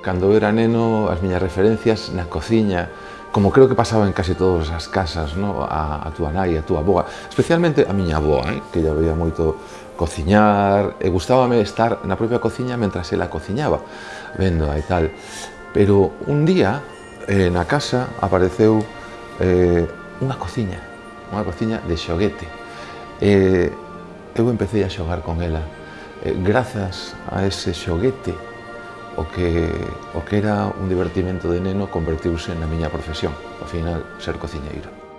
Cando era neno, as miñas referencias na cociña, como creo que pasaba en case todas as casas, no? a, a túa nai, a túa boa, especialmente a miña boa, eh? que lla veía moito cociñar, e gustábame estar na propia cociña mentras ela cociñaba, vendo e tal. Pero un día, eh, na casa, apareceu eh, unha cociña, unha cociña de xoguete. Eh, eu empecé a xogar con ela, eh, grazas a ese xoguete o que, o que era un divertimento de neno convertiuse na miña profesión, ao final ser cociñeiro.